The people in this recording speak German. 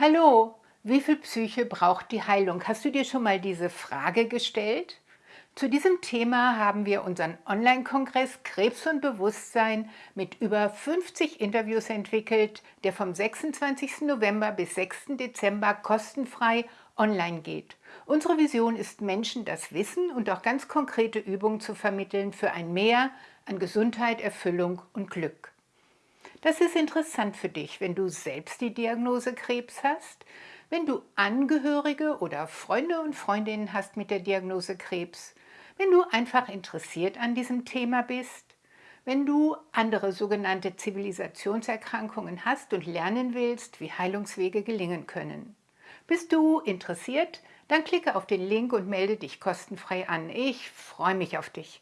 Hallo, wie viel Psyche braucht die Heilung? Hast du dir schon mal diese Frage gestellt? Zu diesem Thema haben wir unseren Online-Kongress Krebs und Bewusstsein mit über 50 Interviews entwickelt, der vom 26. November bis 6. Dezember kostenfrei online geht. Unsere Vision ist, Menschen das Wissen und auch ganz konkrete Übungen zu vermitteln für ein Mehr an Gesundheit, Erfüllung und Glück. Das ist interessant für dich, wenn du selbst die Diagnose Krebs hast, wenn du Angehörige oder Freunde und Freundinnen hast mit der Diagnose Krebs, wenn du einfach interessiert an diesem Thema bist, wenn du andere sogenannte Zivilisationserkrankungen hast und lernen willst, wie Heilungswege gelingen können. Bist du interessiert? Dann klicke auf den Link und melde dich kostenfrei an. Ich freue mich auf dich.